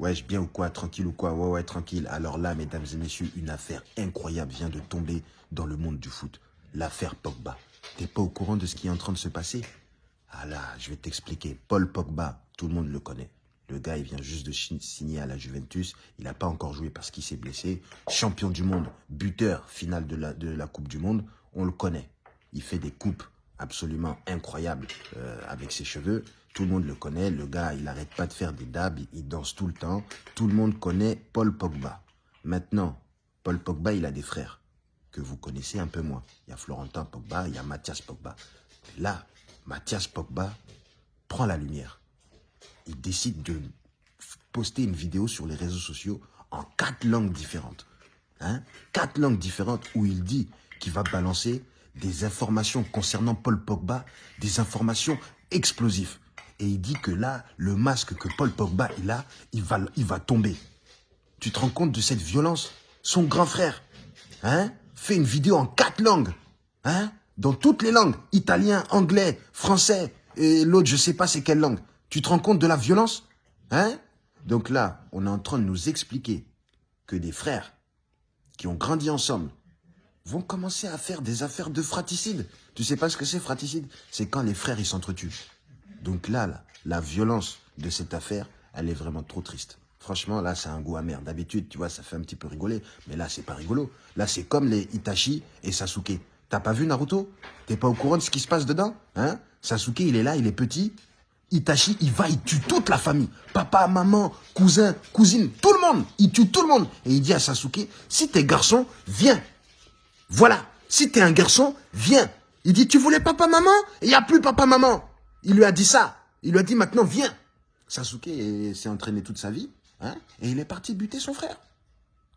Wesh, bien ou quoi Tranquille ou quoi? Ouais, ouais, tranquille. Alors là, mesdames et messieurs, une affaire incroyable vient de tomber dans le monde du foot. L'affaire Pogba. T'es pas au courant de ce qui est en train de se passer? Ah là, je vais t'expliquer. Paul Pogba, tout le monde le connaît. Le gars, il vient juste de signer à la Juventus. Il n'a pas encore joué parce qu'il s'est blessé. Champion du monde, buteur final de la, de la Coupe du Monde. On le connaît. Il fait des coupes absolument incroyables euh, avec ses cheveux. Tout le monde le connaît. Le gars, il n'arrête pas de faire des dabs. Il danse tout le temps. Tout le monde connaît Paul Pogba. Maintenant, Paul Pogba, il a des frères que vous connaissez un peu moins. Il y a Florentin Pogba, il y a Mathias Pogba. Là, Mathias Pogba prend la lumière. Il décide de poster une vidéo sur les réseaux sociaux en quatre langues différentes. Hein? Quatre langues différentes où il dit qu'il va balancer des informations concernant Paul Pogba, des informations explosives. Et il dit que là, le masque que Paul Pogba il a, il va, tomber. Tu te rends compte de cette violence? Son grand frère, hein, fait une vidéo en quatre langues, hein, dans toutes les langues, italien, anglais, français, et l'autre, je sais pas c'est quelle langue. Tu te rends compte de la violence? Hein? Donc là, on est en train de nous expliquer que des frères qui ont grandi ensemble vont commencer à faire des affaires de fratricide. Tu sais pas ce que c'est fratricide? C'est quand les frères ils s'entretuent. Donc là, là, la violence de cette affaire, elle est vraiment trop triste. Franchement, là, c'est un goût amer. D'habitude, tu vois, ça fait un petit peu rigoler. Mais là, c'est pas rigolo. Là, c'est comme les Itachi et Sasuke. T'as pas vu Naruto? T'es pas au courant de ce qui se passe dedans Hein? Sasuke, il est là, il est petit. Itachi, il va, il tue toute la famille. Papa, maman, cousin, cousine, tout le monde. Il tue tout le monde. Et il dit à Sasuke, si t'es garçon, viens. Voilà. Si t'es un garçon, viens. Il dit, tu voulais papa, maman? Il n'y a plus papa, maman. Il lui a dit ça. Il lui a dit, maintenant, viens. Sasuke s'est entraîné toute sa vie. Hein, et il est parti buter son frère.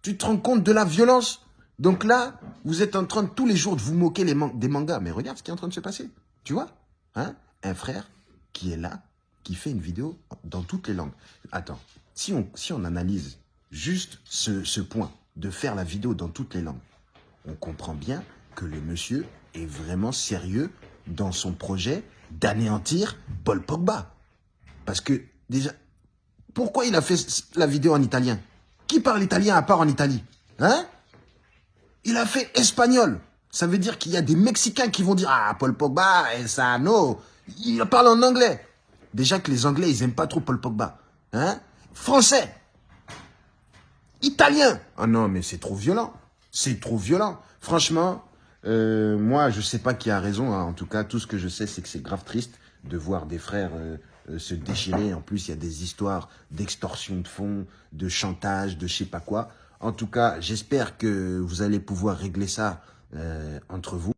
Tu te rends compte de la violence? Donc là, vous êtes en train tous les jours de vous moquer des mangas. Mais regarde ce qui est en train de se passer. Tu vois hein Un frère qui est là, qui fait une vidéo dans toutes les langues. Attends, si on, si on analyse juste ce point de faire la vidéo dans toutes les langues, on comprend bien que le monsieur est vraiment sérieux dans son projet d'anéantir Paul Pogba. Parce que, déjà, pourquoi il a fait la vidéo en italien? Qui parle italien à part en Italie? Hein? Il a fait espagnol. Ça veut dire qu'il y a des Mexicains qui vont dire « Ah, Paul Pogba, ça, non !» Il parle en anglais. Déjà que les Anglais, ils aiment pas trop Paul Pogba. Hein? Français. Italien. Ah non, mais c'est trop violent. C'est trop violent. Franchement, euh, moi, je sais pas qui a raison. Hein. En tout cas, tout ce que je sais, c'est que c'est grave triste de voir des frères euh, euh, se déchirer. En plus, il y a des histoires d'extorsion de fonds, de chantage, de je sais pas quoi. En tout cas, j'espère que vous allez pouvoir régler ça entre vous.